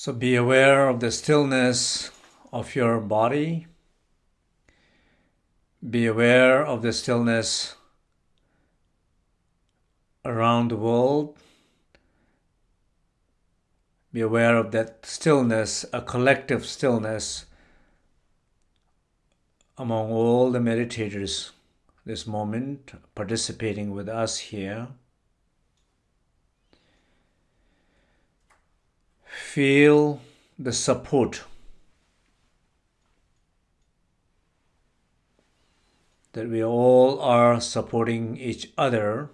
So be aware of the stillness of your body. Be aware of the stillness around the world. Be aware of that stillness, a collective stillness among all the meditators this moment participating with us here. Feel the support that we all are supporting each other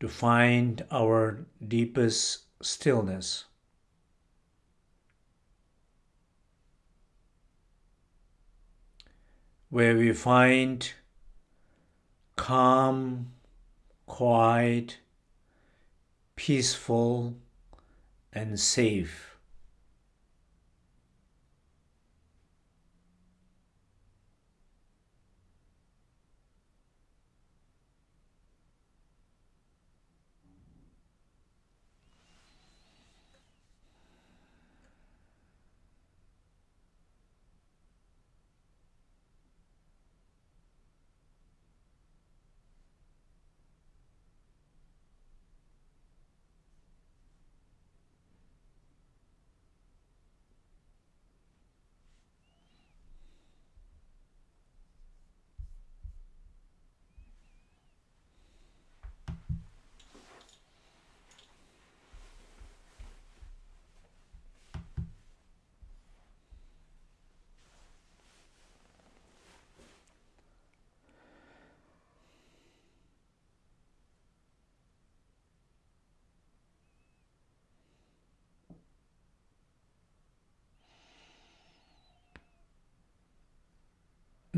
to find our deepest stillness. Where we find calm, quiet, peaceful, and safe.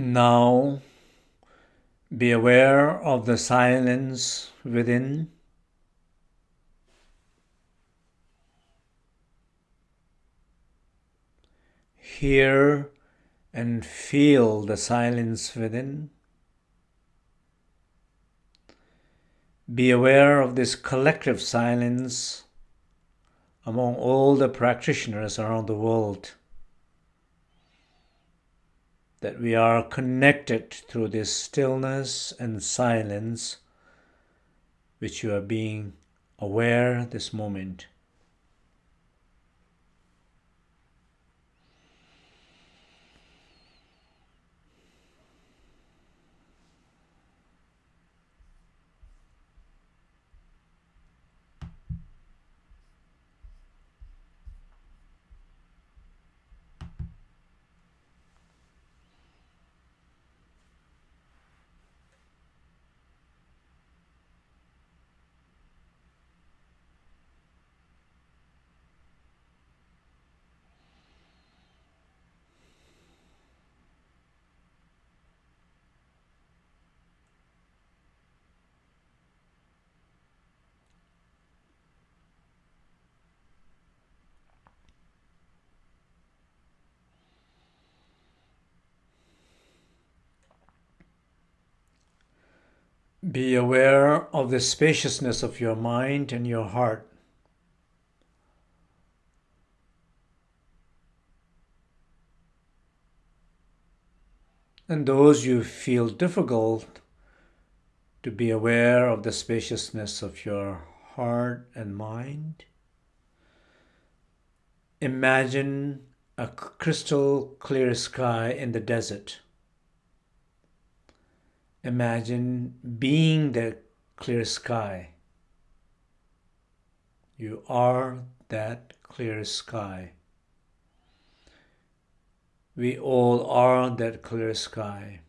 Now be aware of the silence within. Hear and feel the silence within. Be aware of this collective silence among all the practitioners around the world that we are connected through this stillness and silence which you are being aware this moment. Be aware of the spaciousness of your mind and your heart. And those you feel difficult to be aware of the spaciousness of your heart and mind. Imagine a crystal clear sky in the desert. Imagine being the clear sky. You are that clear sky. We all are that clear sky.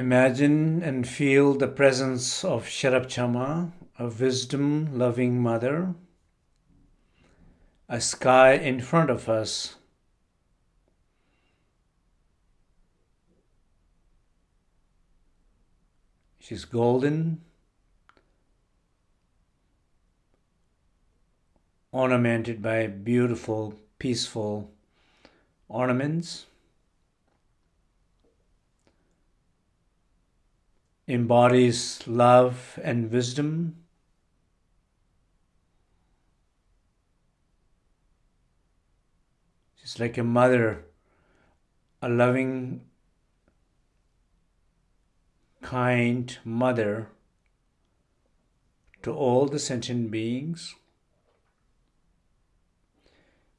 Imagine and feel the presence of Sherab Chamma, a wisdom loving mother, a sky in front of us. She's golden, ornamented by beautiful, peaceful ornaments. Embodies love and wisdom. She's like a mother, a loving, kind mother to all the sentient beings.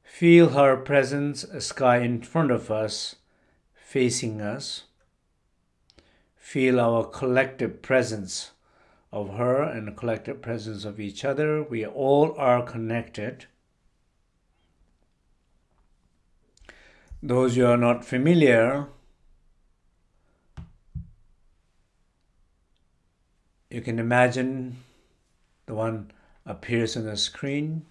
Feel her presence, a sky in front of us, facing us feel our collective presence of her and the collective presence of each other. We all are connected. Those who are not familiar, you can imagine the one appears on the screen.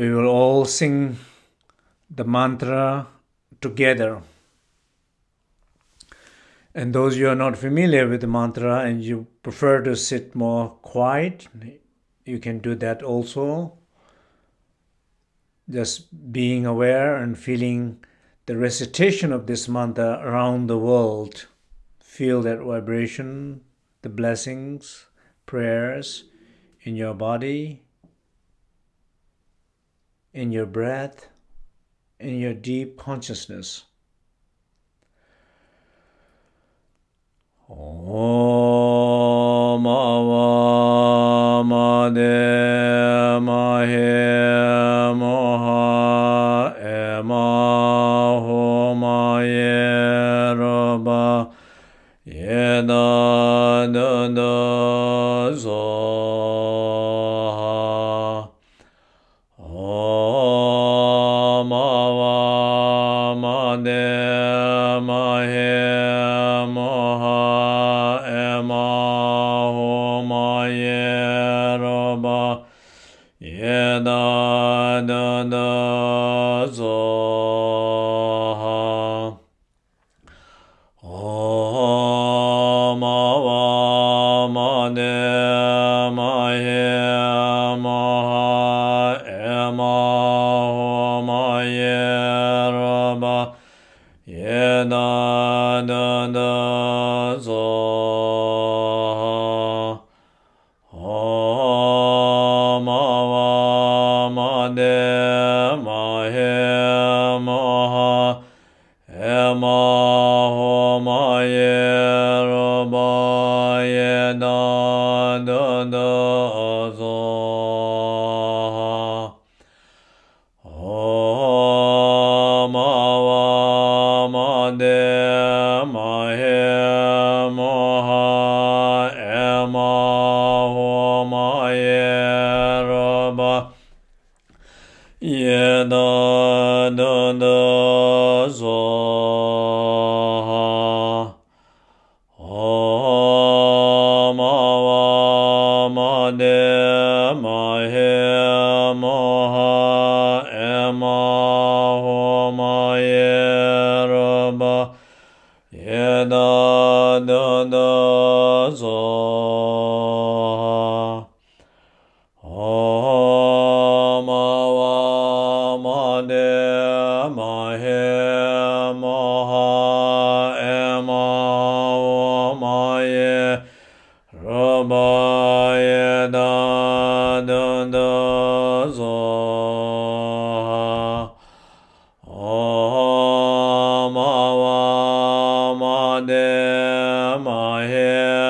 We will all sing the mantra together. And those you are not familiar with the mantra and you prefer to sit more quiet, you can do that also. Just being aware and feeling the recitation of this mantra around the world. Feel that vibration, the blessings, prayers in your body in your breath, in your deep consciousness. Om đề ma he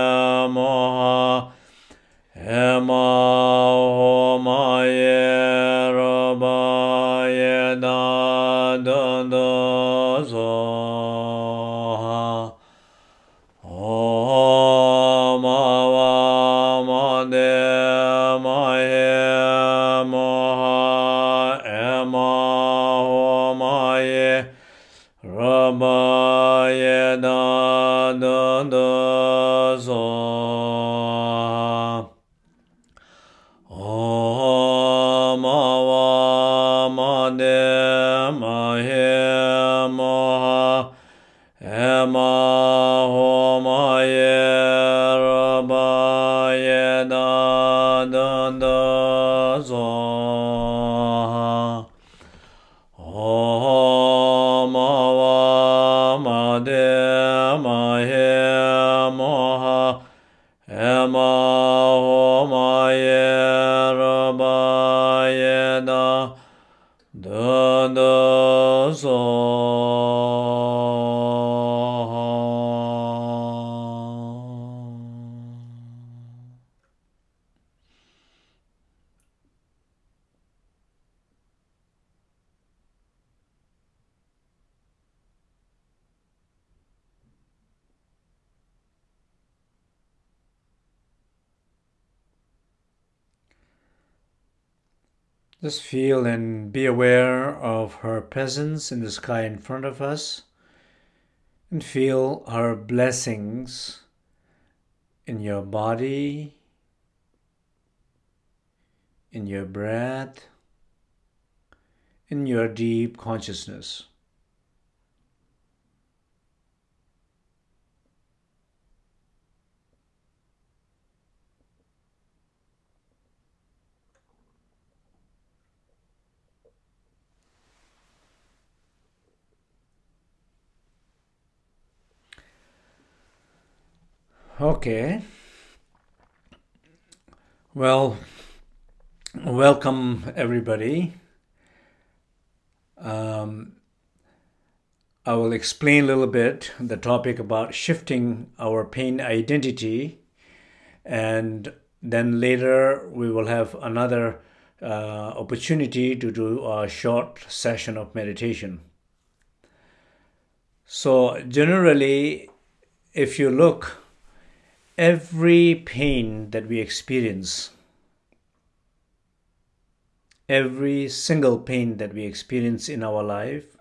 her presence in the sky in front of us and feel her blessings in your body, in your breath, in your deep consciousness. Okay. Well, welcome everybody. Um, I will explain a little bit the topic about shifting our pain identity, and then later we will have another uh, opportunity to do a short session of meditation. So, generally, if you look, every pain that we experience, every single pain that we experience in our life,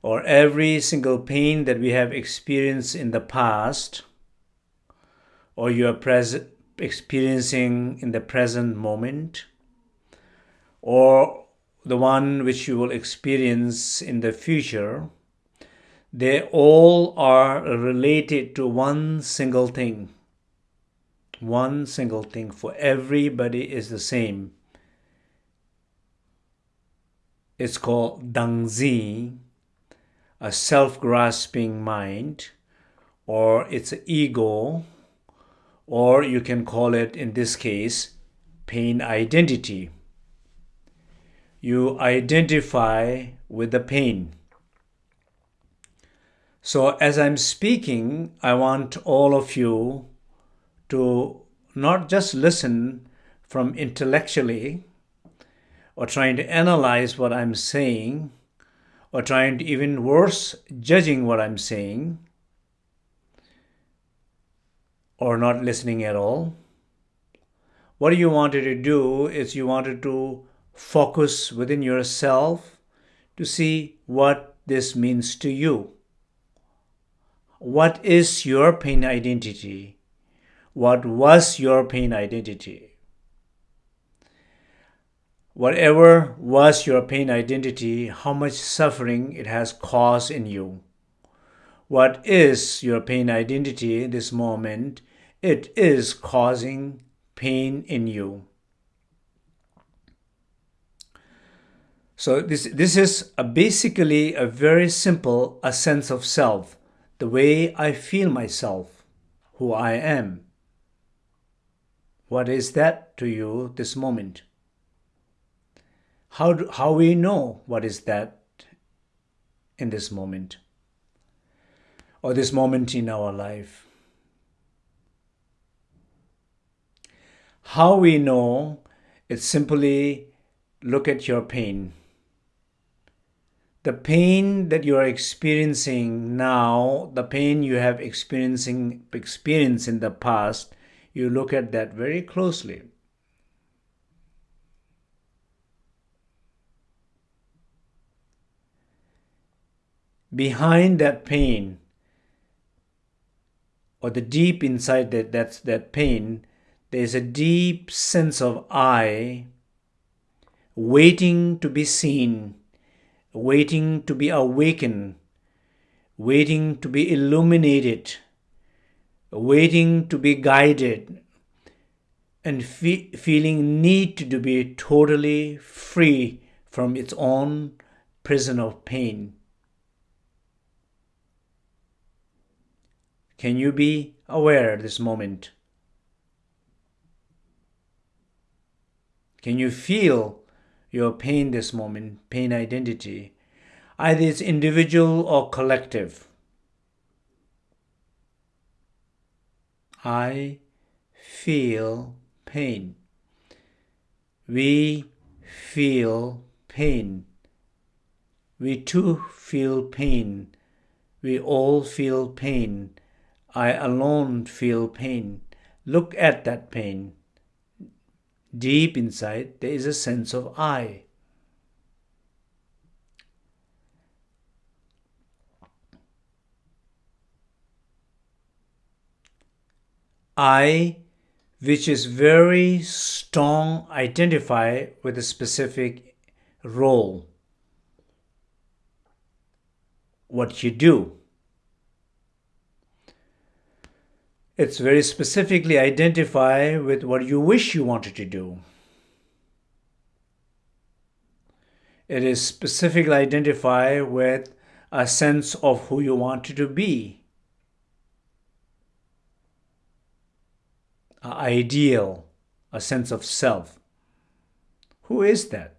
or every single pain that we have experienced in the past, or you are experiencing in the present moment, or the one which you will experience in the future, they all are related to one single thing. One single thing for everybody is the same. It's called Dangzi, a self grasping mind, or it's an ego, or you can call it, in this case, pain identity. You identify with the pain. So, as I'm speaking, I want all of you to not just listen from intellectually or trying to analyze what I'm saying or trying to even worse, judging what I'm saying or not listening at all. What you wanted to do is you wanted to focus within yourself to see what this means to you. What is your pain identity? What was your pain identity? Whatever was your pain identity, how much suffering it has caused in you. What is your pain identity this moment? It is causing pain in you. So this this is a basically a very simple a sense of self, the way I feel myself, who I am. What is that to you this moment? How do, how we know what is that in this moment or this moment in our life? How we know it's simply look at your pain the pain that you are experiencing now, the pain you have experiencing experienced in the past, you look at that very closely. Behind that pain, or the deep inside that that's that pain, there's a deep sense of I waiting to be seen, waiting to be awakened, waiting to be illuminated, waiting to be guided, and fe- feeling need to be totally free from its own prison of pain. Can you be aware at this moment? Can you feel your pain this moment, pain identity? Either it's individual or collective. I feel pain. We feel pain. We too feel pain. We all feel pain. I alone feel pain. Look at that pain. Deep inside, there is a sense of I. I, which is very strong, identify with a specific role. What you do. It's very specifically identify with what you wish you wanted to do. It is specifically identify with a sense of who you wanted to be. An ideal, a sense of self. Who is that?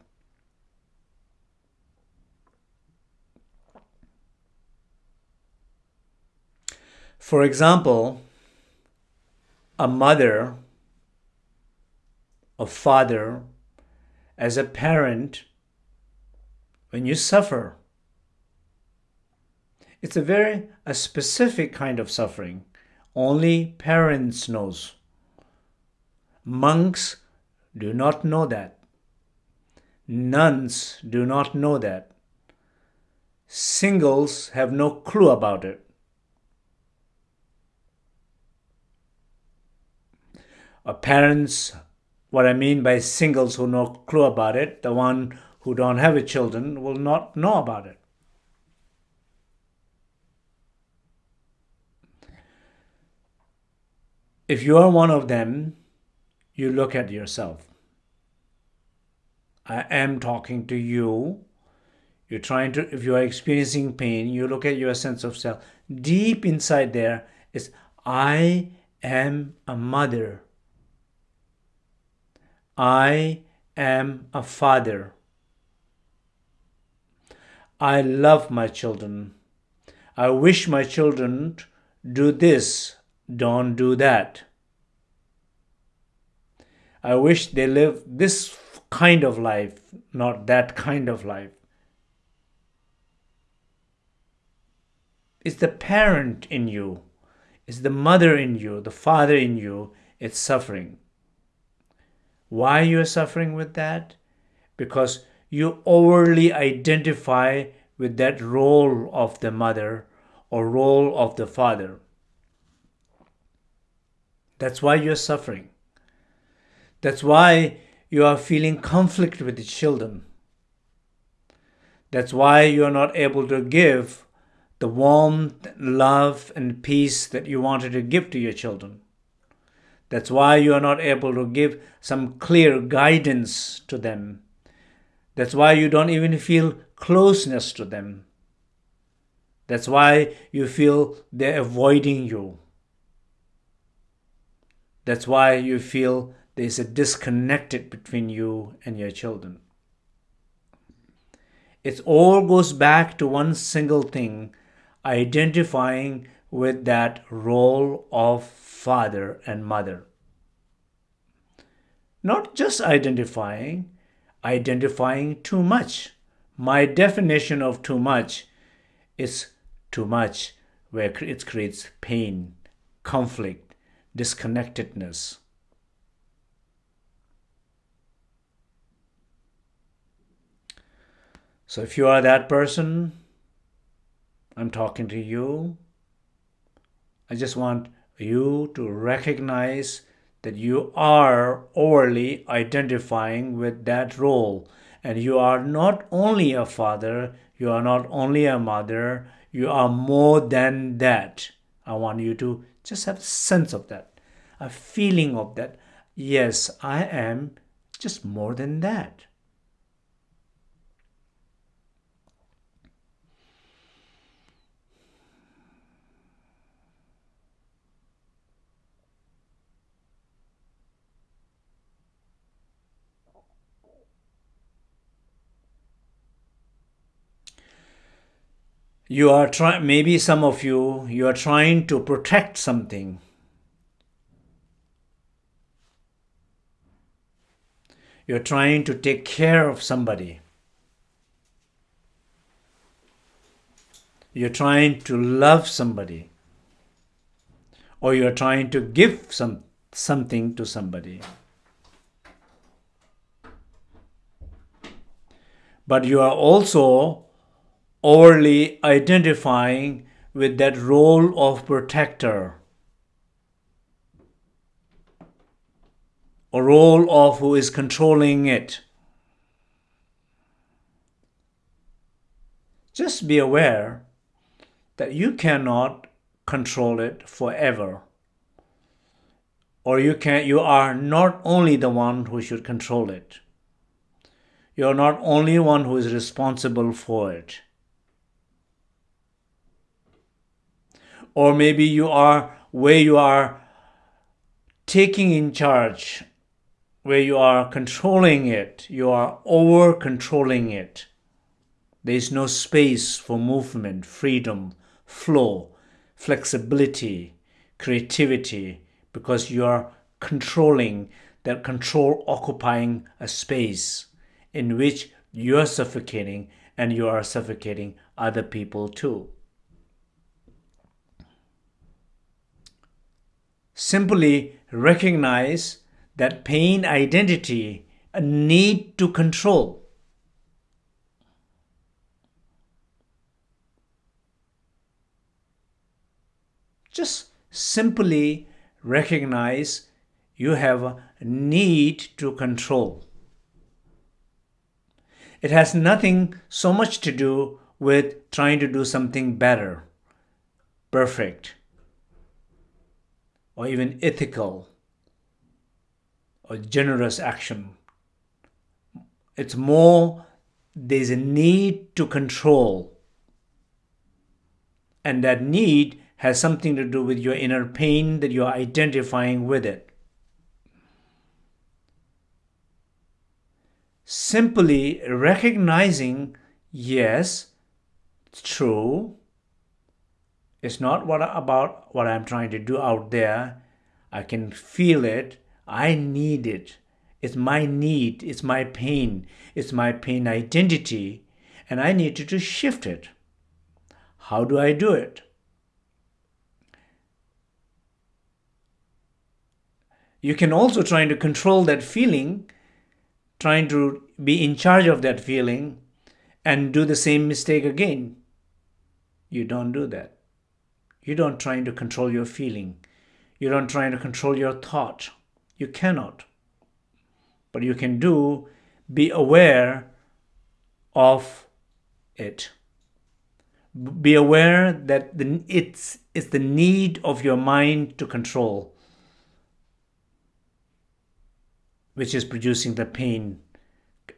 For example, a mother, a father, as a parent, when you suffer, it's a very a specific kind of suffering. Only parents knows. Monks do not know that. Nuns do not know that. Singles have no clue about it. Parents, what I mean by singles who no clue about it, the one who don't have a children will not know about it. If you are one of them, you look at yourself. I am talking to you. You're trying to, if you are experiencing pain, you look at your sense of self. Deep inside there is, I am a mother. I am a father. I love my children. I wish my children do this, don't do that. I wish they live this kind of life, not that kind of life. It's the parent in you, it's the mother in you, the father in you, it's suffering. Why you are suffering with that? Because you overly identify with that role of the mother or role of the father. That's why you're suffering. That's why you are feeling conflict with the children. That's why you are not able to give the warmth, love, and peace that you wanted to give to your children. That's why you are not able to give some clear guidance to them. That's why you don't even feel closeness to them. That's why you feel they're avoiding you. That's why you feel there's a disconnected between you and your children. It all goes back to one single thing identifying with that role of father and mother. Not just identifying, identifying too much. My definition of too much is too much, where it creates pain, conflict, disconnectedness. So if you are that person, I'm talking to you. I just want you to recognize that you are overly identifying with that role. And you are not only a father, you are not only a mother, you are more than that. I want you to just have a sense of that, a feeling of that. Yes, I am just more than that. You are trying maybe some of you you are trying to protect something. You're trying to take care of somebody. You're trying to love somebody. Or you're trying to give some something to somebody. But you are also overly identifying with that role of protector, a role of who is controlling it. Just be aware that you cannot control it forever. Or you can you are not only the one who should control it. You are not only one who is responsible for it. Or maybe you are where you are taking in charge, where you are controlling it, you are over controlling it. There is no space for movement, freedom, flow, flexibility, creativity, because you are controlling that control occupying a space in which you are suffocating and you are suffocating other people too. Simply recognize that pain identity, a need to control. Just simply recognize you have a need to control. It has nothing so much to do with trying to do something better, perfect, or even ethical or generous action. It's more, there's a need to control. And that need has something to do with your inner pain that you're identifying with it. Simply recognizing, yes, it's true, it's not what about what I'm trying to do out there. I can feel it. I need it. It's my need. It's my pain. It's my pain identity. And I need to shift it. How do I do it? You can also try to control that feeling, trying to be in charge of that feeling, and do the same mistake again. You don't do that. You don't trying to control your feeling. You don't trying to control your thought. You cannot. But you can do be aware of it. Be aware that the, it's, it's the need of your mind to control which is producing the pain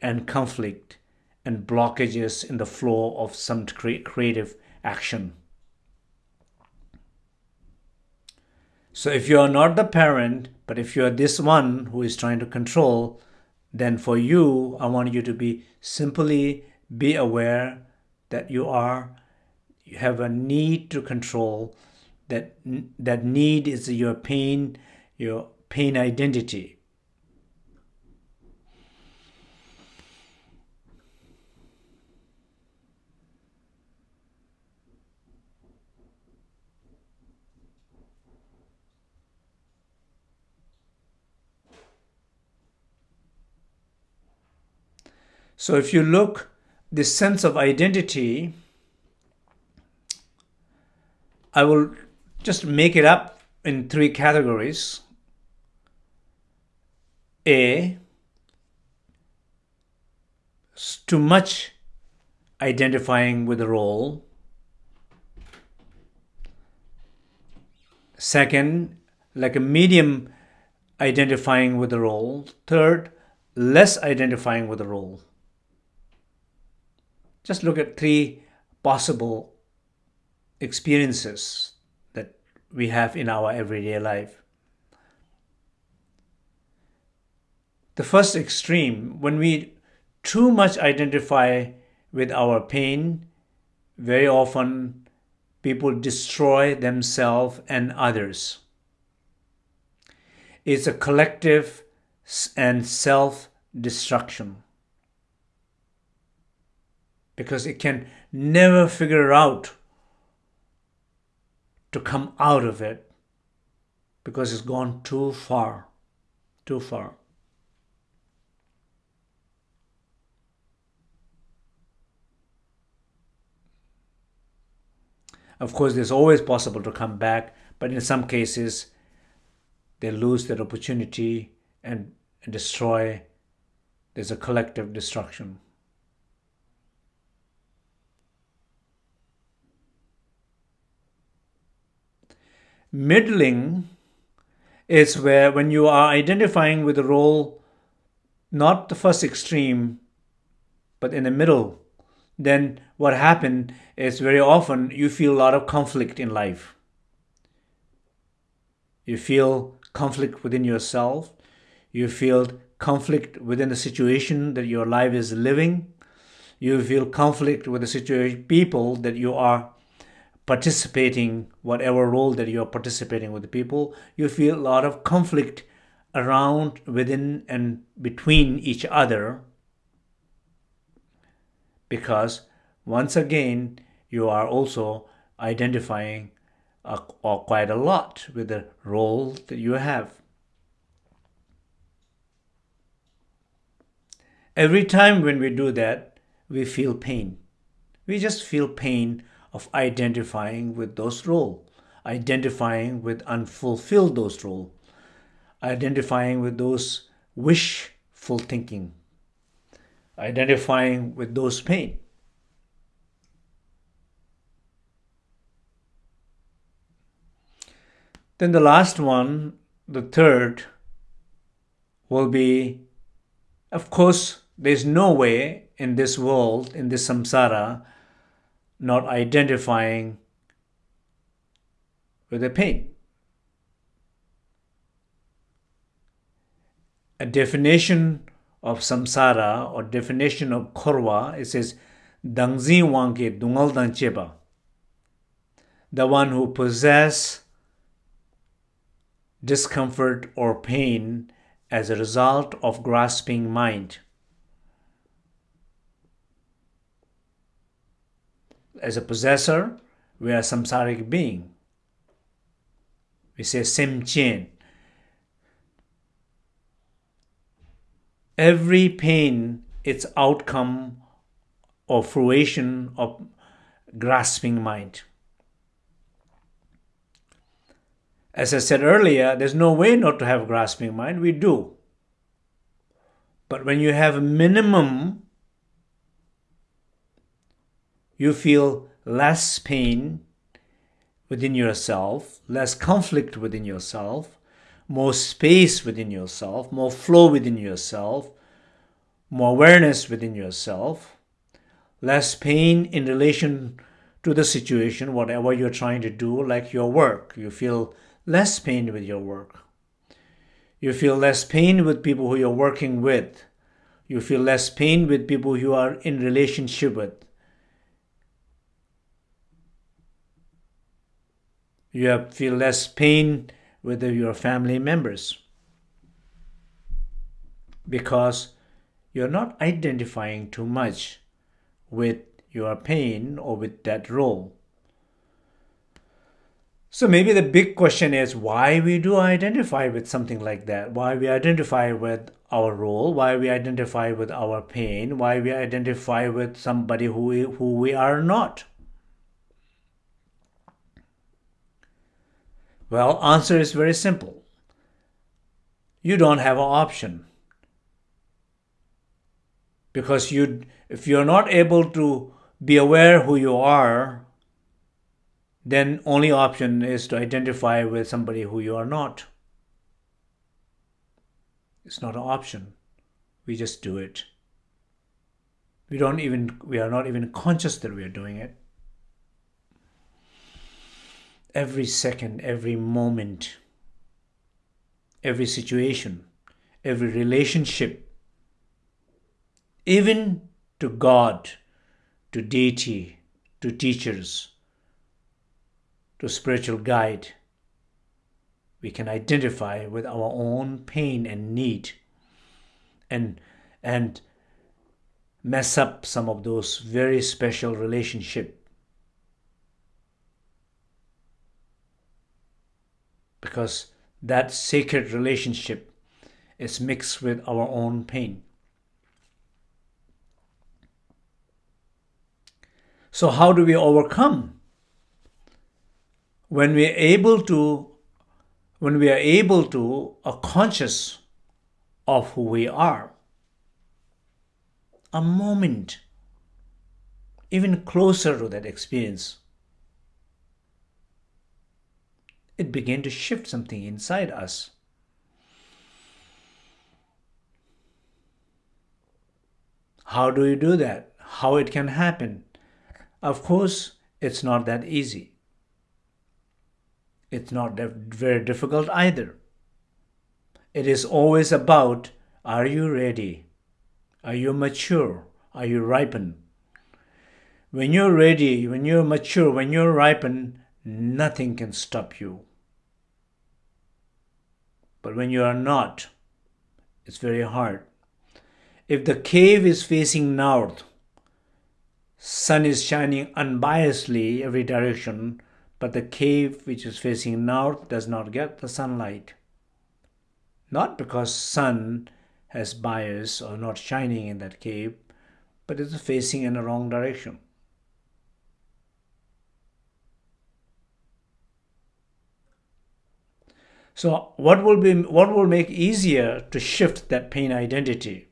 and conflict and blockages in the flow of some creative action. So if you are not the parent, but if you are this one who is trying to control, then for you, I want you to be simply be aware that you are you have a need to control that that need is your pain your pain identity So if you look, this sense of identity, I will just make it up in three categories. A, too much identifying with the role. Second, like a medium identifying with the role. Third, less identifying with the role. Just look at three possible experiences that we have in our everyday life. The first extreme, when we too much identify with our pain, very often people destroy themselves and others. It's a collective and self destruction because it can never figure out to come out of it because it's gone too far, too far. Of course, it's always possible to come back, but in some cases, they lose that opportunity and, and destroy. There's a collective destruction. Middling is where when you are identifying with a role, not the first extreme, but in the middle, then what happened is very often you feel a lot of conflict in life. You feel conflict within yourself. You feel conflict within the situation that your life is living. You feel conflict with the situation, people that you are participating, whatever role that you are participating with the people. You feel a lot of conflict around, within, and between each other because once again you are also identifying uh, quite a lot with the role that you have. Every time when we do that, we feel pain. We just feel pain of identifying with those role, identifying with unfulfilled those role, identifying with those wishful thinking, identifying with those pain. Then the last one, the third, will be of course, there's no way in this world, in this samsara, not identifying with the pain. A definition of samsara or definition of korwa, it says, Dangzi wangke dungal cheba. The one who possess discomfort or pain as a result of grasping mind. As a possessor, we are samsaric being. We say simchen. Every pain, its outcome or fruition of grasping mind. As I said earlier, there's no way not to have grasping mind. We do. But when you have a minimum, you feel less pain within yourself, less conflict within yourself, more space within yourself, more flow within yourself, more awareness within yourself, less pain in relation to the situation, whatever you're trying to do, like your work. You feel less pain with your work. You feel less pain with people who you're working with. You feel less pain with people you are in relationship with. You feel less pain with your family members because you're not identifying too much with your pain or with that role. So maybe the big question is why we do identify with something like that, why we identify with our role, why we identify with our pain, why we identify with somebody who we, who we are not. Well, answer is very simple. You don't have an option. Because you if you're not able to be aware who you are, then only option is to identify with somebody who you are not. It's not an option. We just do it. We don't even we are not even conscious that we are doing it. Every second, every moment, every situation, every relationship, even to God, to deity, to teachers, to spiritual guide, we can identify with our own pain and need and and mess up some of those very special relationship because that sacred relationship is mixed with our own pain. So how do we overcome? When we are able to when we are able to are conscious of who we are a moment even closer to that experience it began to shift something inside us how do you do that how it can happen of course it's not that easy it's not very difficult either. It is always about are you ready? Are you mature? Are you ripened? When you're ready, when you're mature, when you're ripened, nothing can stop you. But when you are not, it's very hard. If the cave is facing north, sun is shining unbiasedly every direction, but the cave which is facing north does not get the sunlight. Not because sun has bias or not shining in that cave, but it's facing in the wrong direction. So what will be what will make easier to shift that pain identity?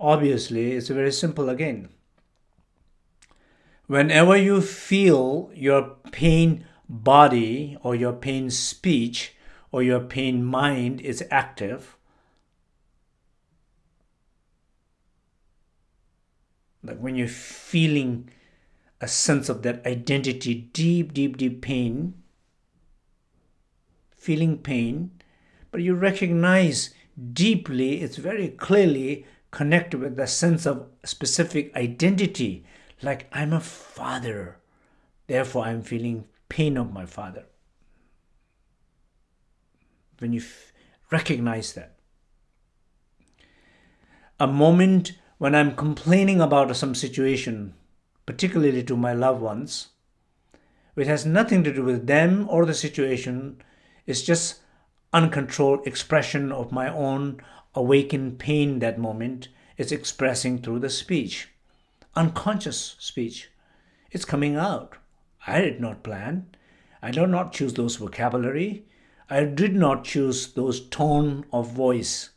Obviously, it's very simple again. Whenever you feel your pain body or your pain speech or your pain mind is active, like when you're feeling a sense of that identity, deep, deep, deep pain, feeling pain, but you recognize deeply, it's very clearly connected with the sense of specific identity like I'm a father, therefore I'm feeling pain of my father. When you recognize that. A moment when I'm complaining about some situation, particularly to my loved ones, which has nothing to do with them or the situation, it's just uncontrolled expression of my own awakened pain that moment. It's expressing through the speech unconscious speech. It's coming out. I did not plan. I did not choose those vocabulary. I did not choose those tone of voice.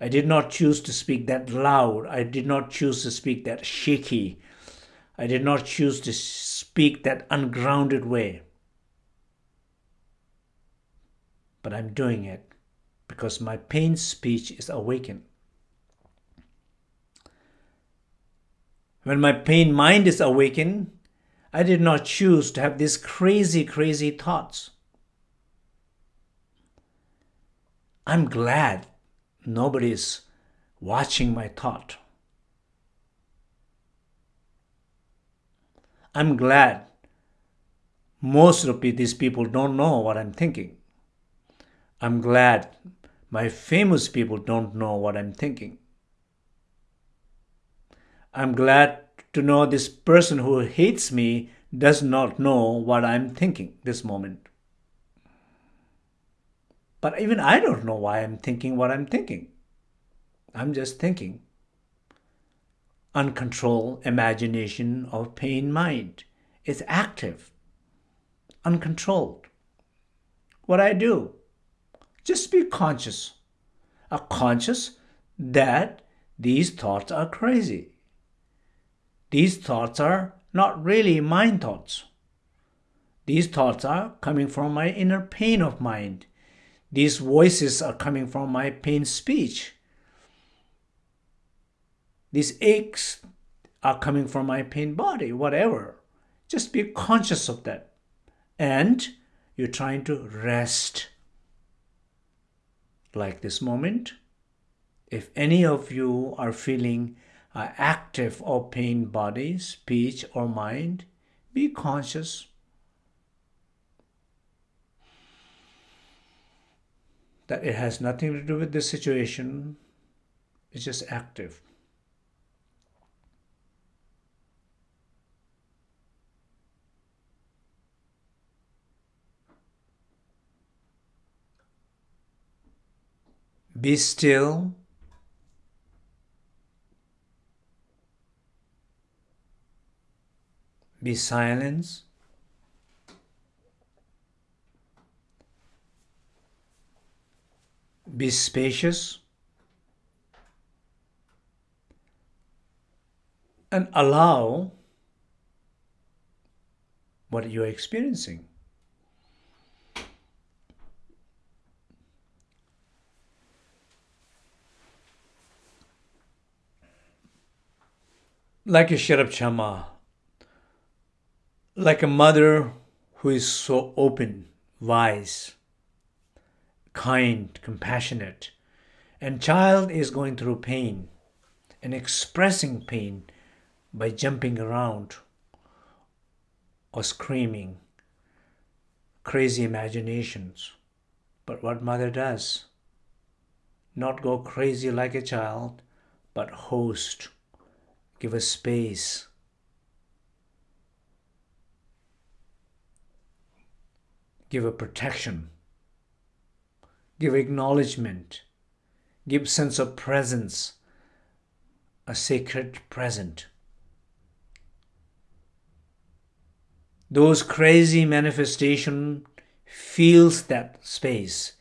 I did not choose to speak that loud. I did not choose to speak that shaky. I did not choose to speak that ungrounded way. But I'm doing it because my pain speech is awakened. When my pain mind is awakened, I did not choose to have these crazy, crazy thoughts. I'm glad nobody is watching my thought. I'm glad most of these people don't know what I'm thinking. I'm glad my famous people don't know what I'm thinking. I'm glad to know this person who hates me does not know what I'm thinking this moment. But even I don't know why I'm thinking what I'm thinking. I'm just thinking. Uncontrolled imagination of pain mind is active. uncontrolled. What I do? Just be conscious. A conscious that these thoughts are crazy. These thoughts are not really mind thoughts. These thoughts are coming from my inner pain of mind. These voices are coming from my pain speech. These aches are coming from my pain body, whatever. Just be conscious of that. And you're trying to rest. Like this moment, if any of you are feeling uh, active or pain body, speech or mind, be conscious. That it has nothing to do with this situation, it's just active. Be still. Be silence. Be spacious. And allow what you're experiencing. Like a Sherab Chamma, like a mother who is so open, wise, kind, compassionate, and child is going through pain and expressing pain by jumping around or screaming, crazy imaginations. But what mother does? Not go crazy like a child, but host Give us space. Give a protection. Give acknowledgement. Give sense of presence. A sacred present. Those crazy manifestation feels that space,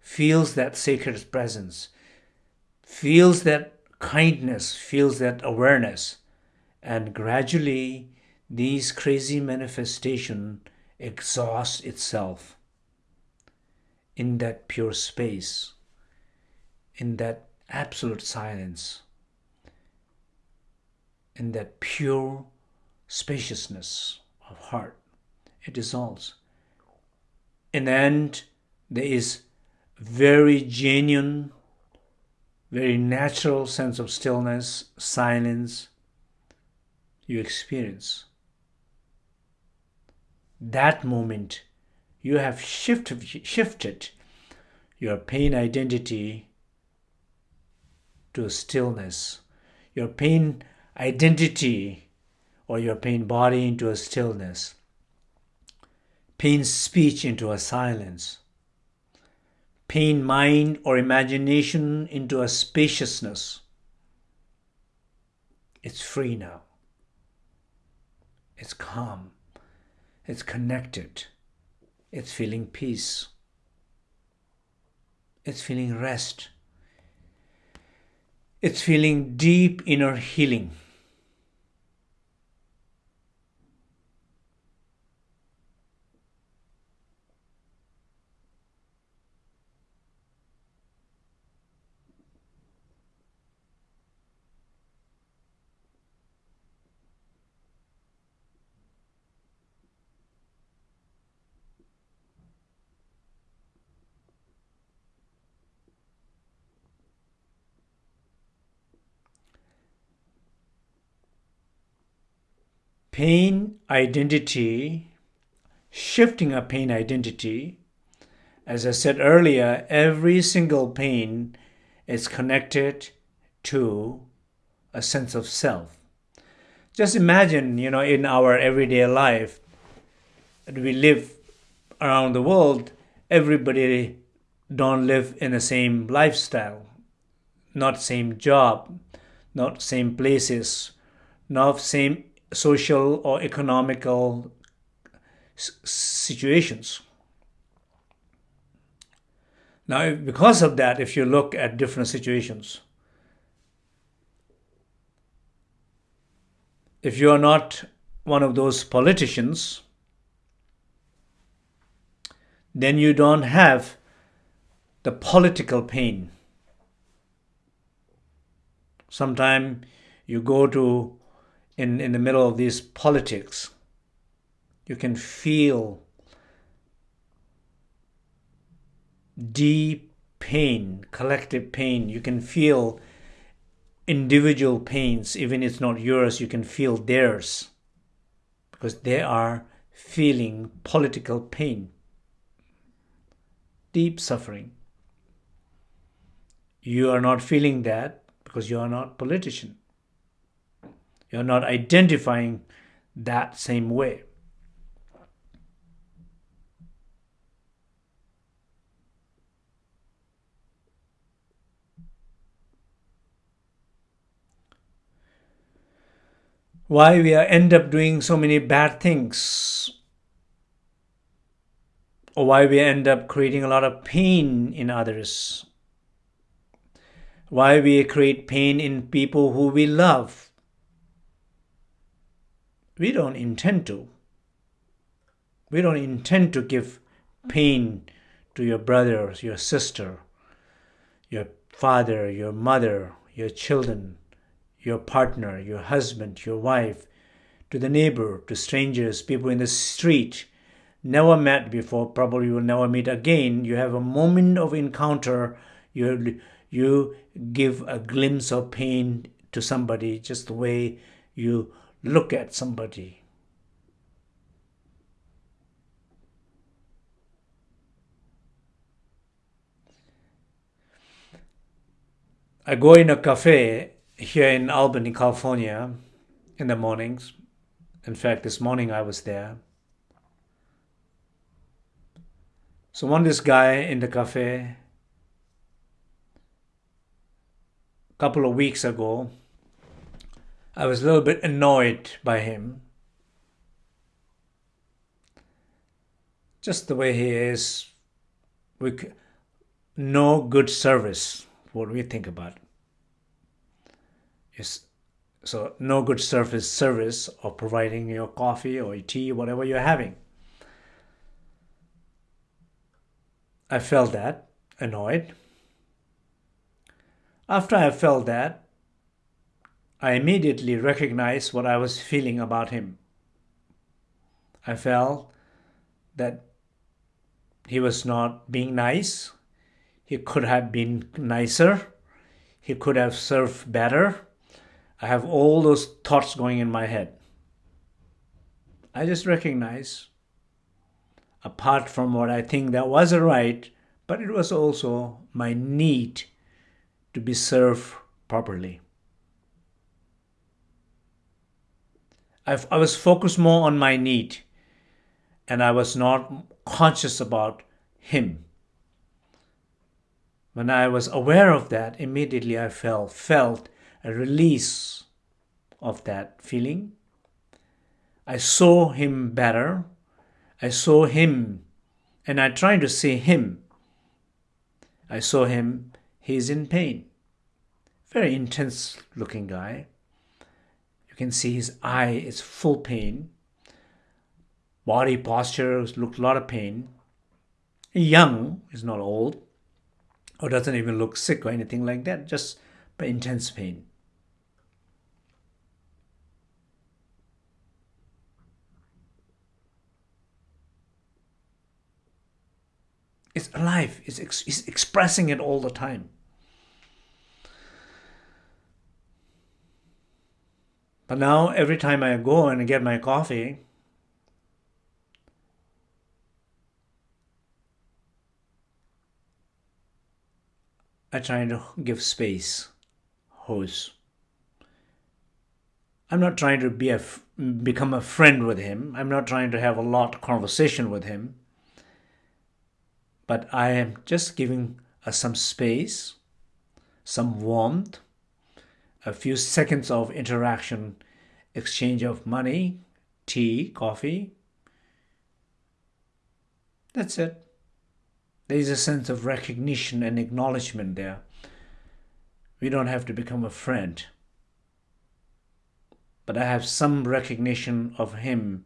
feels that sacred presence, feels that kindness feels that awareness and gradually these crazy manifestation exhausts itself in that pure space in that absolute silence in that pure spaciousness of heart. It dissolves. In the end there is very genuine very natural sense of stillness, silence you experience. That moment, you have shifted, shifted your pain identity to stillness, your pain identity or your pain body into a stillness, pain speech into a silence pain mind or imagination into a spaciousness. It's free now. It's calm. It's connected. It's feeling peace. It's feeling rest. It's feeling deep inner healing. Pain identity, shifting a pain identity, as I said earlier, every single pain is connected to a sense of self. Just imagine, you know, in our everyday life, we live around the world, everybody don't live in the same lifestyle, not same job, not same places, not same social or economical situations. Now, because of that, if you look at different situations, if you are not one of those politicians, then you don't have the political pain. Sometimes you go to in, in the middle of these politics, you can feel deep pain, collective pain. You can feel individual pains, even if it's not yours, you can feel theirs because they are feeling political pain, deep suffering. You are not feeling that because you are not politician. You're not identifying that same way. why we end up doing so many bad things. Or why we end up creating a lot of pain in others. Why we create pain in people who we love we don't intend to. We don't intend to give pain to your brother your sister your father your mother your children your partner, your husband, your wife, to the neighbor, to strangers, people in the street, never met before, probably will never meet again. You have a moment of encounter, you, you give a glimpse of pain to somebody, just the way you look at somebody. I go in a cafe here in Albany, California, in the mornings. In fact, this morning I was there. So one this guy in the cafe a couple of weeks ago, I was a little bit annoyed by him. Just the way he is, with no good service, what we think about is so no good service service of providing your coffee or tea, whatever you're having. I felt that annoyed. After I felt that, I immediately recognized what I was feeling about him. I felt that he was not being nice. He could have been nicer. He could have served better I have all those thoughts going in my head. I just recognize, apart from what I think that was a right, but it was also my need to be served properly. I was focused more on my need and I was not conscious about him. When I was aware of that, immediately I felt, felt a release of that feeling. I saw him better. I saw him, and I tried to see him. I saw him, he's in pain. Very intense looking guy. You can see his eye is full pain. Body posture looked a lot of pain. Young, is not old, or doesn't even look sick or anything like that, just but intense pain. It's alive. It's, ex- it's expressing it all the time. But now, every time I go and get my coffee, I try to give space, hose. I'm not trying to be a, become a friend with him. I'm not trying to have a lot of conversation with him but I am just giving uh, some space, some warmth, a few seconds of interaction, exchange of money, tea, coffee, That's it. There is a sense of recognition and acknowledgement there. We don't have to become a friend. But I have some recognition of him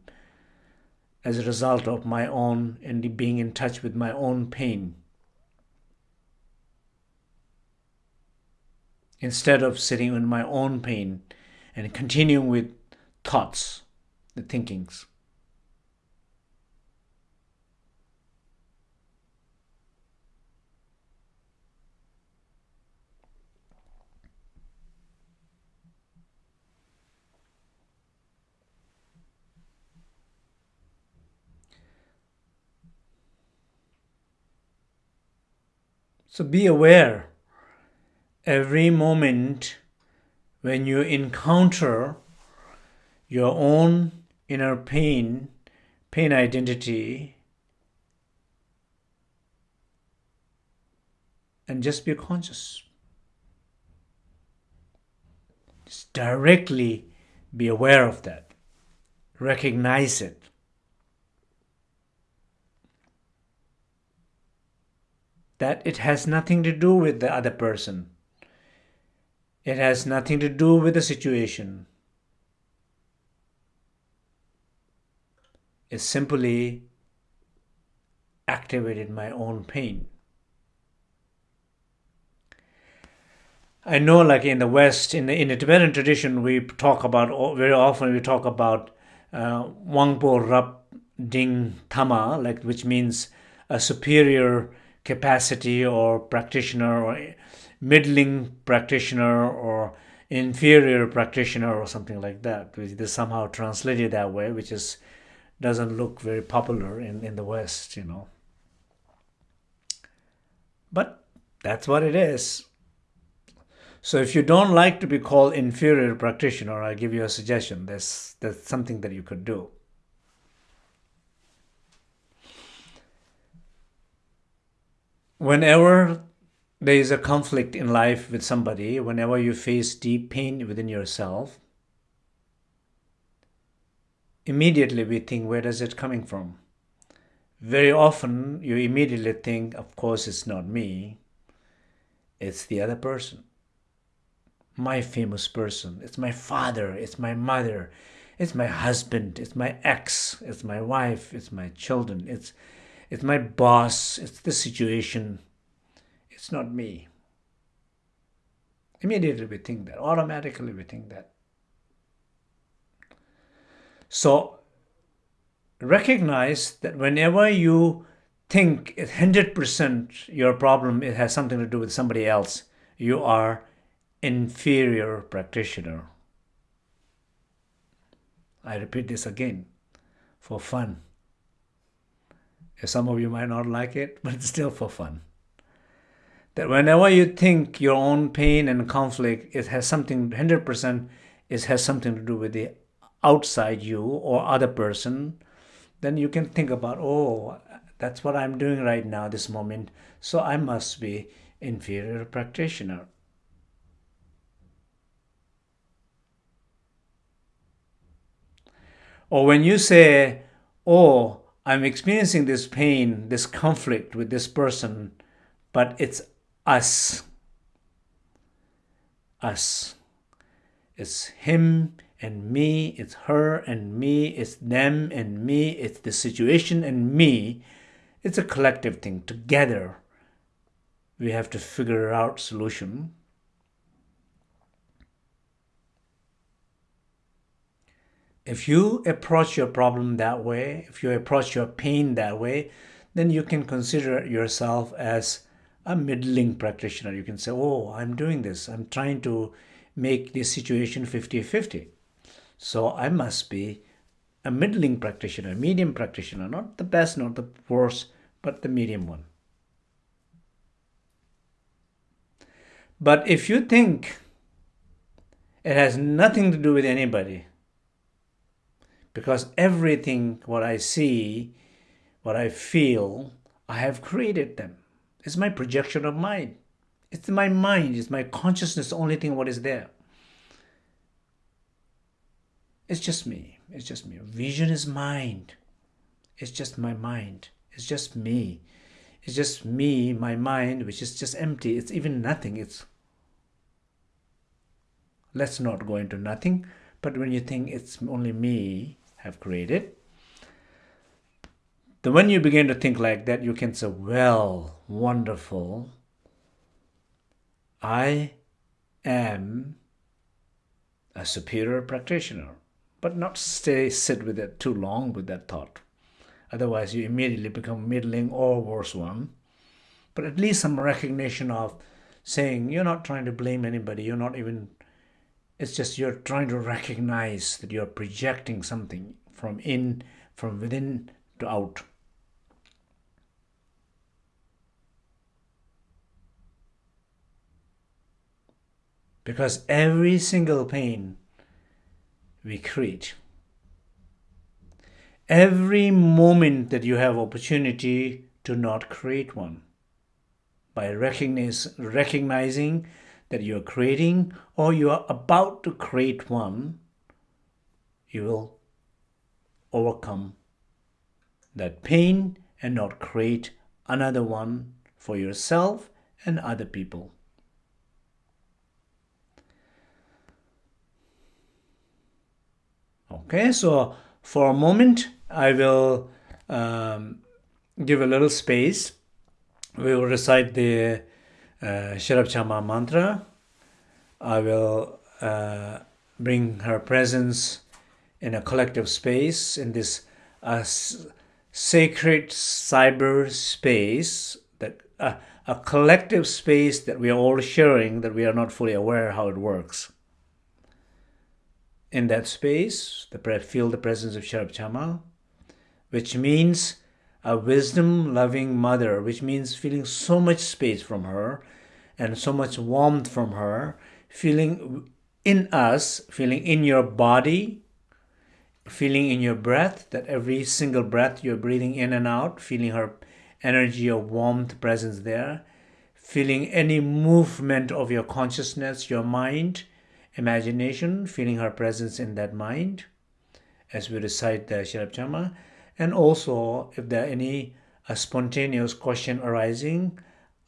as a result of my own and being in touch with my own pain. Instead of sitting in my own pain and continuing with thoughts, the thinkings. So be aware every moment when you encounter your own inner pain, pain identity, and just be conscious. Just directly be aware of that. Recognize it. that it has nothing to do with the other person. It has nothing to do with the situation. It simply activated my own pain. I know, like in the West, in the, in the Tibetan tradition, we talk about very often. We talk about uh, Wangpo Rap Ding Tama, like which means a superior capacity or practitioner or middling practitioner or inferior practitioner or something like that. Which is somehow translated that way which is doesn't look very popular in, in the west you know. But that's what it is. So if you don't like to be called inferior practitioner i give you a suggestion. There's that's something that you could do. Whenever there is a conflict in life with somebody, whenever you face deep pain within yourself, immediately we think, where does it coming from? Very often you immediately think, of course, it's not me, it's the other person. My famous person. It's my father, it's my mother, it's my husband, it's my ex, it's my wife, it's my children, it's it's my boss, it's the situation, it's not me. Immediately we think that, automatically we think that. So recognize that whenever you think 100% your problem it has something to do with somebody else, you are inferior practitioner. I repeat this again for fun. Some of you might not like it, but it's still for fun. That whenever you think your own pain and conflict, it has something, 100%, it has something to do with the outside you or other person, then you can think about, oh, that's what I'm doing right now, this moment, so I must be inferior practitioner. Or when you say, oh, I'm experiencing this pain, this conflict with this person, but it's us. Us. It's him and me, it's her and me, it's them and me, it's the situation and me. It's a collective thing. Together, we have to figure out solution. If you approach your problem that way, if you approach your pain that way, then you can consider yourself as a middling practitioner. You can say, oh, I'm doing this. I'm trying to make this situation 50-50. So I must be a middling practitioner, medium practitioner, not the best, not the worst, but the medium one. But if you think it has nothing to do with anybody, because everything what I see, what I feel, I have created them. It's my projection of mind. It's my mind, it's my consciousness, the only thing what is there. It's just me. It's just me. Vision is mind. It's just my mind. It's just me. It's just me, my mind, which is just empty. It's even nothing. It's let's not go into nothing. But when you think it's only me have created, then when you begin to think like that, you can say, well, wonderful. I am a superior practitioner, but not stay sit with it too long with that thought. Otherwise, you immediately become middling or worse one. But at least some recognition of saying you're not trying to blame anybody. You're not even. It's just you're trying to recognize that you're projecting something from in, from within to out. Because every single pain we create, every moment that you have opportunity to not create one, by recognizing that you're creating or you are about to create one, you will overcome that pain and not create another one for yourself and other people. Okay, so for a moment, I will um, give a little space. We will recite the uh, Chamma mantra. I will uh, bring her presence in a collective space, in this uh, sacred cyber space, that uh, a collective space that we are all sharing, that we are not fully aware how it works in that space, the feel the presence of Sherab Chamma, which means a wisdom loving mother, which means feeling so much space from her and so much warmth from her, feeling in us, feeling in your body, feeling in your breath, that every single breath you're breathing in and out, feeling her energy of warmth presence there, feeling any movement of your consciousness, your mind, imagination, feeling her presence in that mind as we recite the Chamma. And also, if there are any a spontaneous question arising,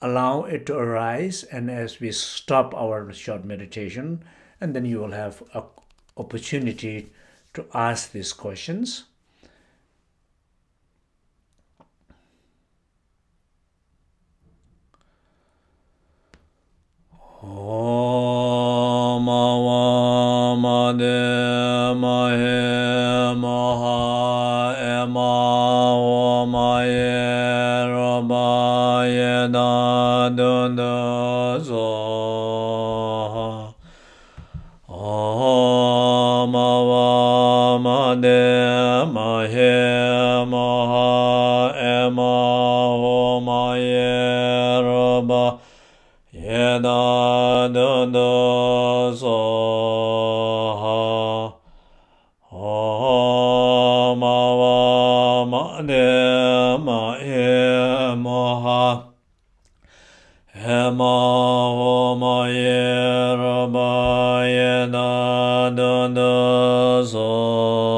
allow it to arise. And as we stop our short meditation, and then you will have an opportunity to ask these questions. Om Avamade Mahe Maha Ema Omaye Rabaye Dadunda Zoha Om Avamade Mahe Maha Ema Omaye Rabaye Yeda Dada Soha Om Avamade Mahe Maha Hema Homaye Rabaye Dada Soha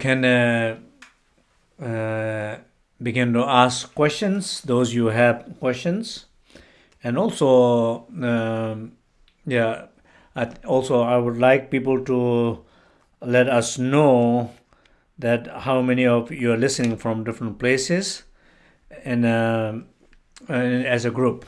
can uh, uh, begin to ask questions, those you have questions. And also, um, yeah, I, also I would like people to let us know that how many of you are listening from different places and, um and as a group.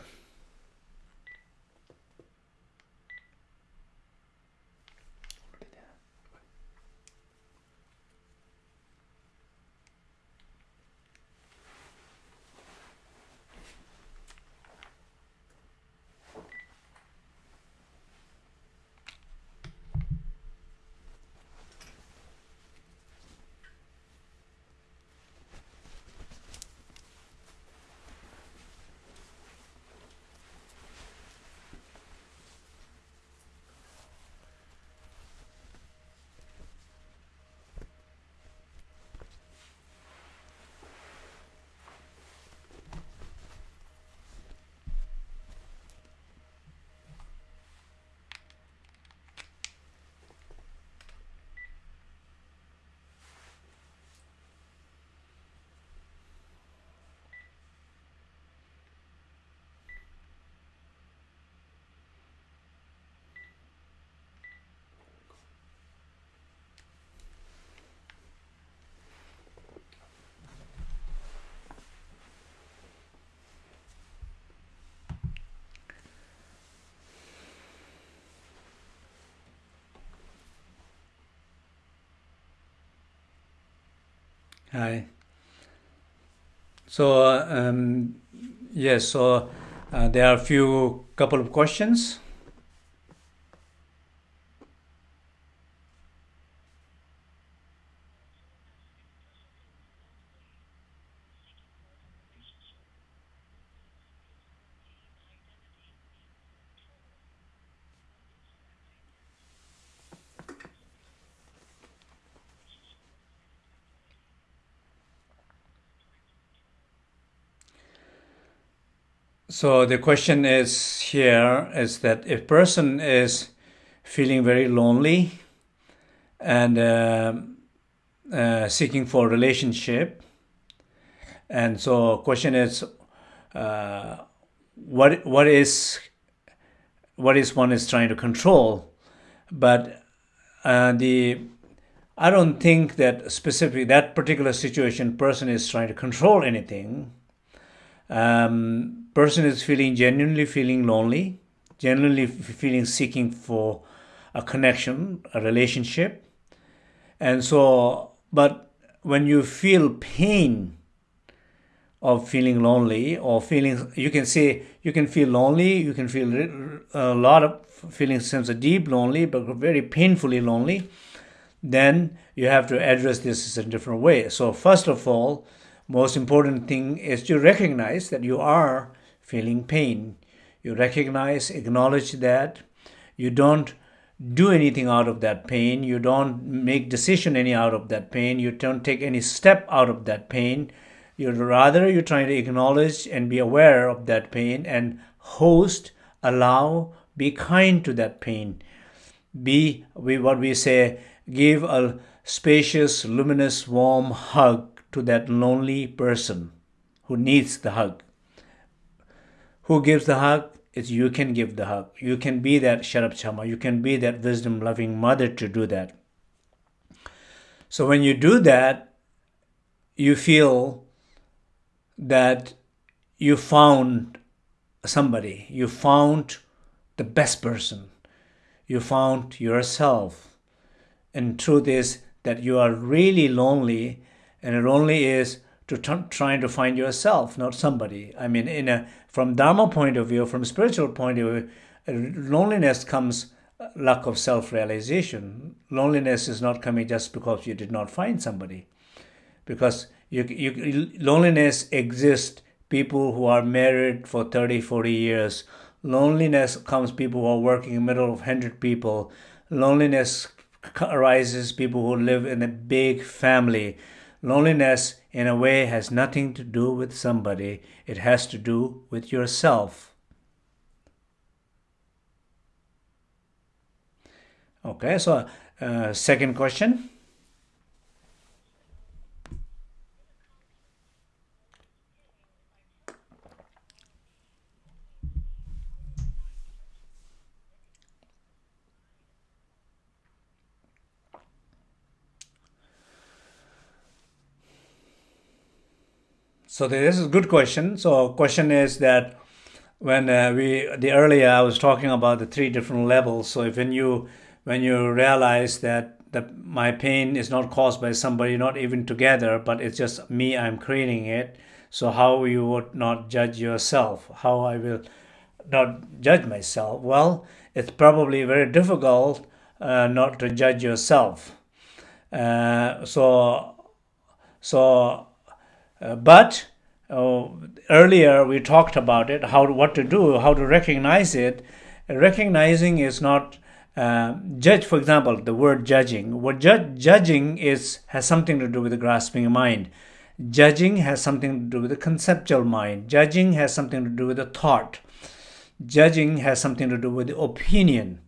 Hi. So, um, yes, so uh, there are a few couple of questions. So the question is here is that if person is feeling very lonely and uh, uh, seeking for relationship, and so question is, uh, what what is what is one is trying to control, but uh, the I don't think that specifically that particular situation person is trying to control anything. Um, person is feeling genuinely feeling lonely, genuinely feeling seeking for a connection, a relationship, and so. But when you feel pain of feeling lonely or feeling, you can say you can feel lonely, you can feel a lot of feeling sense of deep lonely, but very painfully lonely then you have to address this in a different way. So first of all, most important thing is to recognize that you are feeling pain. You recognize, acknowledge that. You don't do anything out of that pain. You don't make decision any out of that pain. You don't take any step out of that pain. You rather you're trying to acknowledge and be aware of that pain and host, allow, be kind to that pain be we what we say give a spacious luminous warm hug to that lonely person who needs the hug who gives the hug it's you can give the hug. You can be that Sherab Chamma. You can be that wisdom loving mother to do that. So when you do that, you feel that you found somebody, you found the best person, you found yourself. And truth is that you are really lonely, and it only is to trying to find yourself, not somebody. I mean, in a from Dharma point of view, from spiritual point of view, uh, loneliness comes uh, lack of self-realization. Loneliness is not coming just because you did not find somebody, because you, you loneliness exists. People who are married for 30, 40 years. Loneliness comes people who are working in the middle of 100 people. Loneliness arises people who live in a big family. Loneliness, in a way, has nothing to do with somebody, it has to do with yourself. Okay, so uh, second question. So this is a good question. So question is that when uh, we the earlier I was talking about the three different levels. So if when you when you realize that that my pain is not caused by somebody, not even together, but it's just me. I'm creating it. So how you would not judge yourself? How I will not judge myself? Well, it's probably very difficult uh, not to judge yourself. Uh, so so but uh, earlier we talked about it, how what to do, how to recognize it. Recognizing is not uh, judge. For example, the word judging. What ju- judging is has something to do with the grasping mind. Judging has something to do with the conceptual mind. Judging has something to do with the thought. Judging has something to do with the opinion.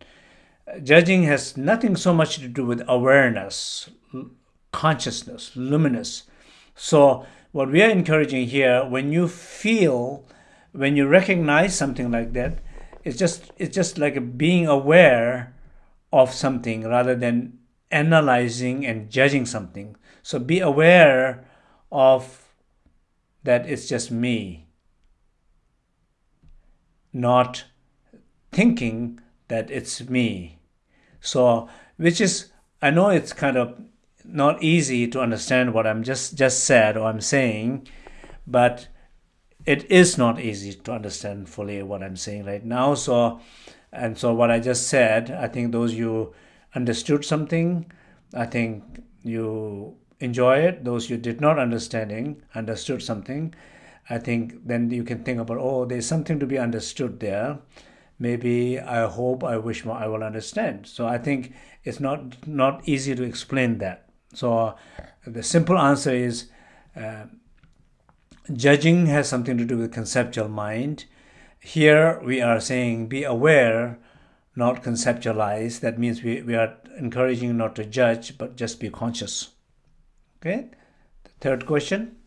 Judging has nothing so much to do with awareness, consciousness, luminous. So what we are encouraging here, when you feel, when you recognize something like that, it's just it's just like being aware of something rather than analyzing and judging something. So be aware of that it's just me, not thinking that it's me. So, which is, I know it's kind of not easy to understand what I'm just just said or I'm saying, but it is not easy to understand fully what I'm saying right now. So, and so what I just said, I think those you understood something, I think you enjoy it. Those you did not understanding understood something, I think then you can think about oh, there's something to be understood there. Maybe I hope I wish I will understand. So I think it's not not easy to explain that. So the simple answer is uh, judging has something to do with conceptual mind. Here we are saying be aware, not conceptualize. That means we, we are encouraging not to judge, but just be conscious. Okay. The third question.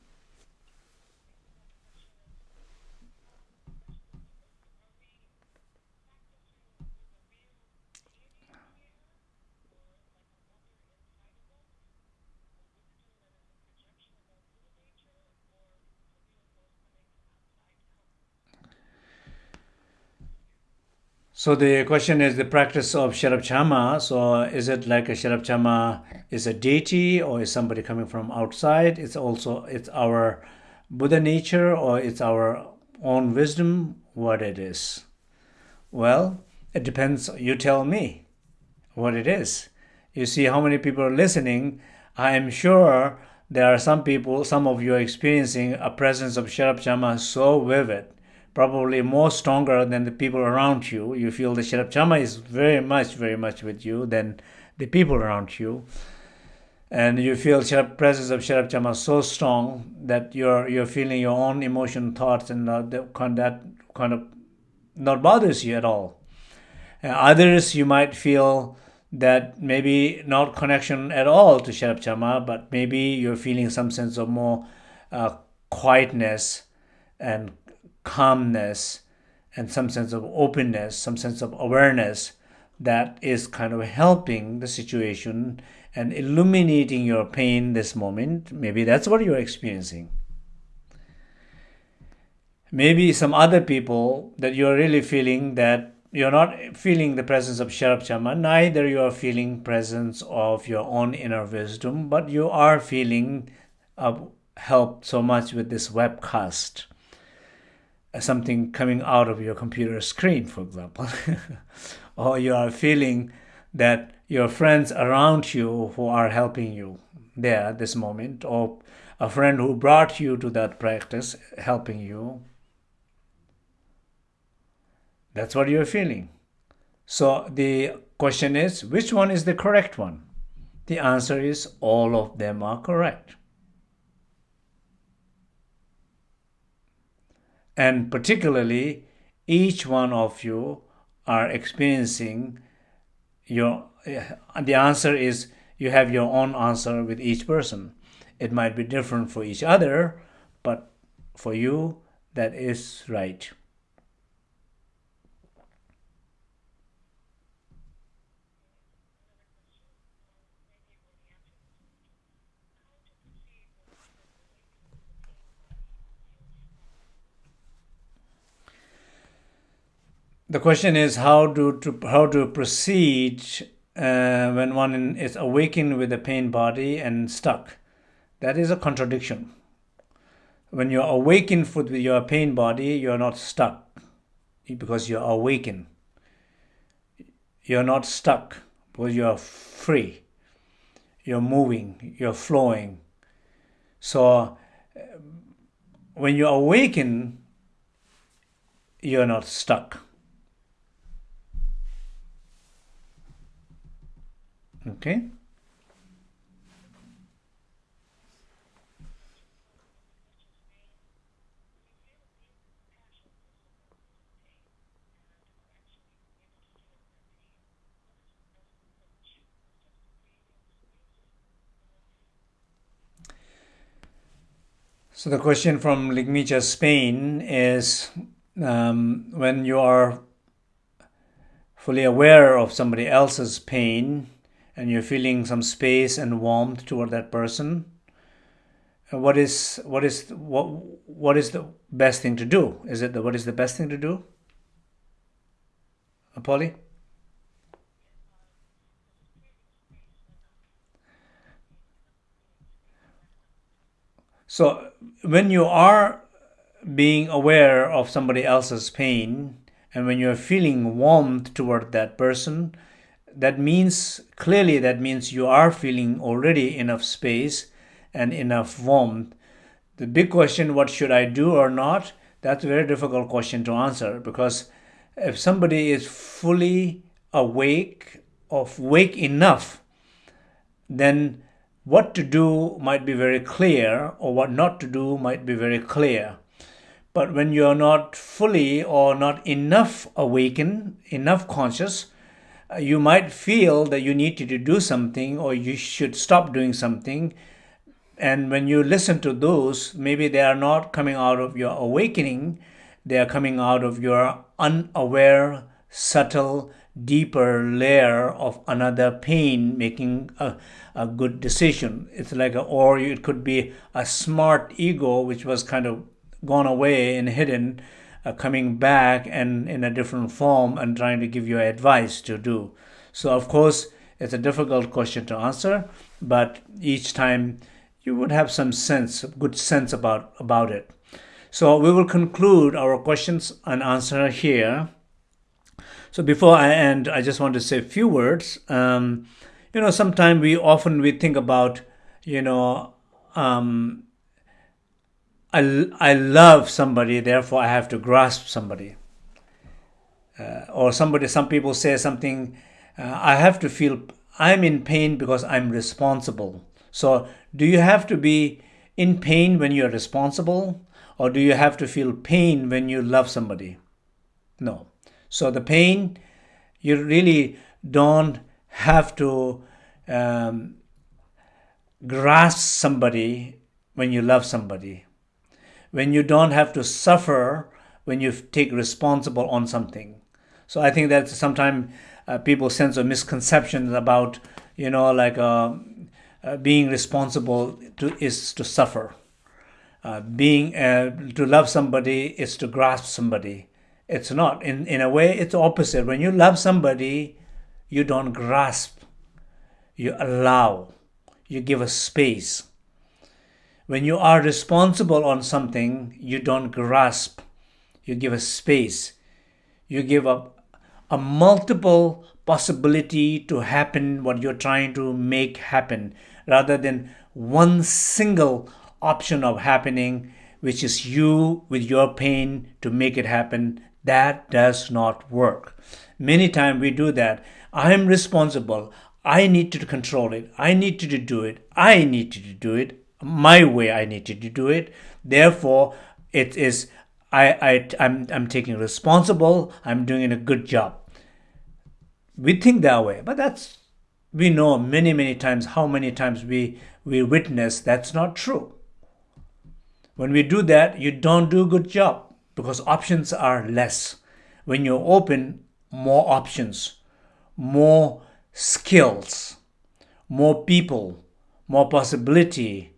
So the question is the practice of Sherab Chamma. So is it like a Sherab Chamma is a deity or is somebody coming from outside? It's also it's our Buddha nature or it's our own wisdom. What it is? Well, it depends. You tell me what it is. You see how many people are listening. I am sure there are some people, some of you are experiencing a presence of Sherab Chamma so vivid probably more stronger than the people around you. You feel the Sherab Chamma is very much, very much with you than the people around you. And you feel Sherab, presence of Sherab Chamma so strong that you're you're feeling your own emotion, thoughts, and uh, that kind that kind of not bothers you at all. And others you might feel that maybe not connection at all to Sherab Chamma, but maybe you're feeling some sense of more uh, quietness and calmness and some sense of openness, some sense of awareness that is kind of helping the situation and illuminating your pain this moment. Maybe that's what you're experiencing. Maybe some other people that you're really feeling that you're not feeling the presence of Sherab Chamma, neither you are feeling presence of your own inner wisdom, but you are feeling uh, helped so much with this webcast something coming out of your computer screen, for example, or you are feeling that your friends around you who are helping you there at this moment, or a friend who brought you to that practice helping you. That's what you're feeling. So the question is, which one is the correct one? The answer is all of them are correct. And particularly each one of you are experiencing your eh, the answer is you have your own answer with each person. It might be different for each other but for you that is right the question is how do to how to proceed uh, when one is awakened with a pain body and stuck. That is a contradiction. When you're awakened with your pain body, you're not stuck because you're awakened. You're not stuck because you're free. You're moving, you're flowing. So uh, when you awaken, you're not stuck Okay. So the question from Ligmincha, Spain is um, when you are fully aware of somebody else's pain, and you're feeling some space and warmth toward that person uh, what is what is what what is the best thing to do is it the what is the best thing to do Polly? So when you are being aware of somebody else's pain and when you're feeling warmth toward that person, that means clearly that means you are feeling already enough space and enough warmth. The big question what should i do or not? That's a very difficult question to answer because if somebody is fully awake of wake enough then what to do might be very clear or what not to do might be very clear. But when you're not fully or not enough awakened enough conscious Uh, you might feel that you need to do something or you should stop doing something. And when you listen to those, maybe they are not coming out of your awakening, they are coming out of your unaware, subtle, deeper layer of another pain making a, a good decision. It's like, a, or it could be a smart ego which was kind of gone away and hidden uh, coming back and in a different form and trying to give you advice to do. So, of course, it's a difficult question to answer, but each time you would have some sense, good sense about, about it. So, we will conclude our questions and answer here. So, before I end, I just want to say a few words. Um, you know, sometimes we often we think about, you know, um, I, I love somebody, therefore I have to grasp somebody. Uh, or somebody, some people say something, uh, I have to feel, I'm in pain because I'm responsible. So, do you have to be in pain when you're responsible? Or do you have to feel pain when you love somebody? No. So, the pain, you really don't have to um, grasp somebody when you love somebody when you don't have to suffer when you take responsible on something. So I think that sometimes uh, people sense of misconceptions about, you know, like uh, uh, being responsible to, is to suffer. Uh, being uh, to love somebody is to grasp somebody. It's not. In in a way, it's opposite. When you love somebody, you don't grasp. You allow. You give a space. When you are responsible on something, you don't grasp. You give a space. You give up a multiple possibility to happen what you're trying to make happen rather than one single option of happening which is you with your pain to make it happen. That does not work. Many times we do that. I am responsible. I need to control it. I need to do it. I need to do it my way i need to do it. Therefore it is I, I I'm, I'm taking responsible. I'm doing a good job. We think that way but that's we know many many times how many times we we witness that's not true. When we do that you don't do a good job because options are less. When you open more options more skills more people more possibility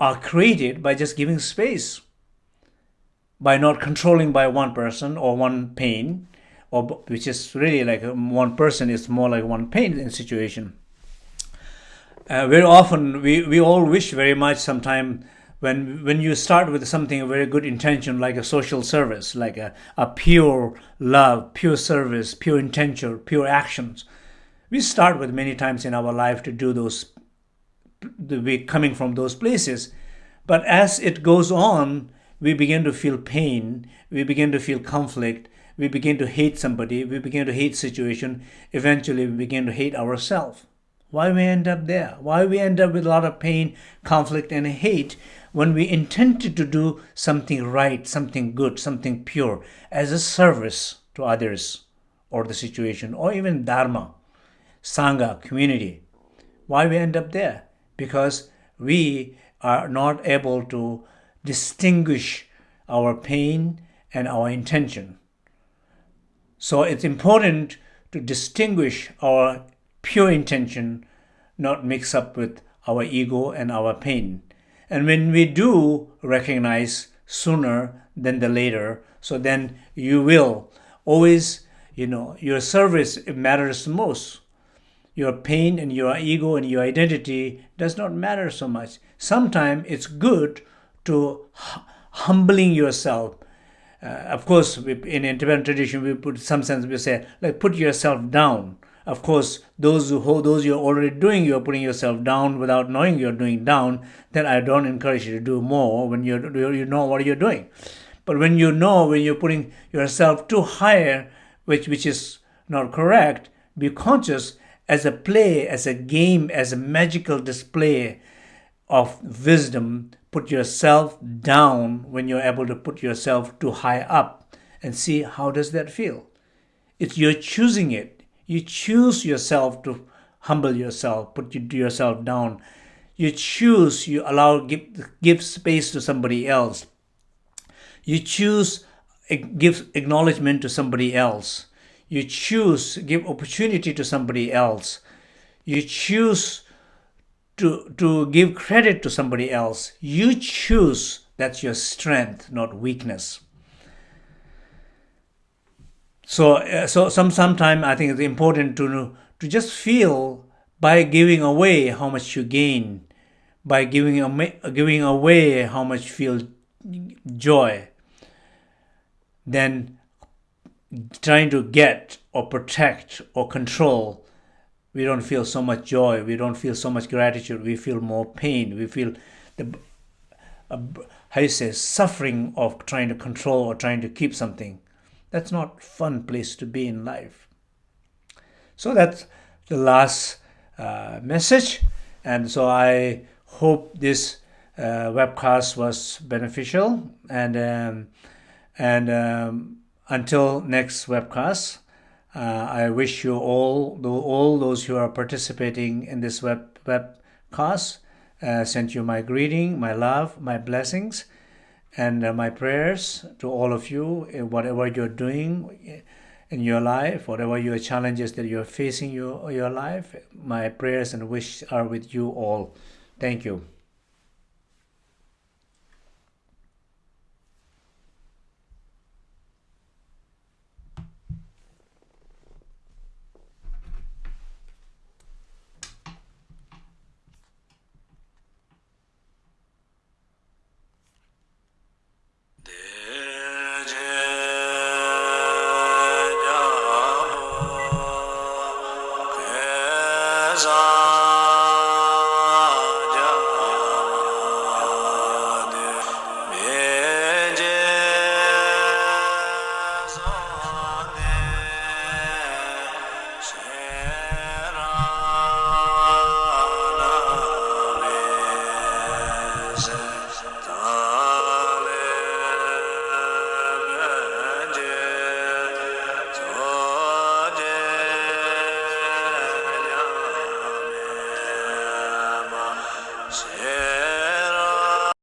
are created by just giving space by not controlling by one person or one pain or which is really like one person is more like one pain in situation. Uh, very often we, we all wish very much sometime when when you start with something a very good intention like a social service like a, a pure love pure service pure intention pure actions we start with many times in our life to do those we coming from those places but as it goes on we begin to feel pain we begin to feel conflict we begin to hate somebody, we begin to hate situation, eventually we begin to hate ourselves. Why we end up there? Why we end up with a lot of pain, conflict, and hate when we intended to do something right, something good, something pure, as a service to others or the situation, or even Dharma, Sangha, community. Why we end up there? Because we are not able to distinguish our pain and our intention. So it's important to distinguish our pure intention, not mix up with our ego and our pain. And when we do recognize sooner than the later, so then you will always, you know, your service matters most. Your pain and your ego and your identity does not matter so much. Sometimes it's good to humbling yourself uh, of course, we, in Tibetan tradition, we put some sense we say like put yourself down. Of course, those who those you're already doing, you're putting yourself down without knowing you're doing down. Then I don't encourage you to do more when you you know what you're doing. But when you know when you're putting yourself too higher, which which is not correct, be conscious as a play, as a game, as a magical display of wisdom put yourself down when you're able to put yourself too high up and see how does that feel. It's you're choosing it. You choose yourself to humble yourself put yourself down. You choose you allow give, give space to somebody else. You choose eh, give acknowledgement to somebody else you choose give opportunity to somebody else you choose to, to give credit to somebody else. You choose. That's your strength, not weakness. So, uh, so some sometime I think it's important to to just feel by giving away how much you gain, by giving away, giving away how much feel joy, then trying to get or protect or control we don't feel so much joy we don't feel so much gratitude we feel more pain we feel the uh, how you say suffering of trying to control or trying to keep something. That's not fun place to be in life. So that's the last uh, message. And so i hope this uh, webcast was beneficial. And um, and um, until next webcast uh, I wish you all, all those who are participating in this web webcast, uh, sent you my greeting, my love, my blessings, And uh, my prayers to all of you, whatever you're doing in your life, whatever your challenges that you're facing your your life, my prayers and wish are with you all. Thank you.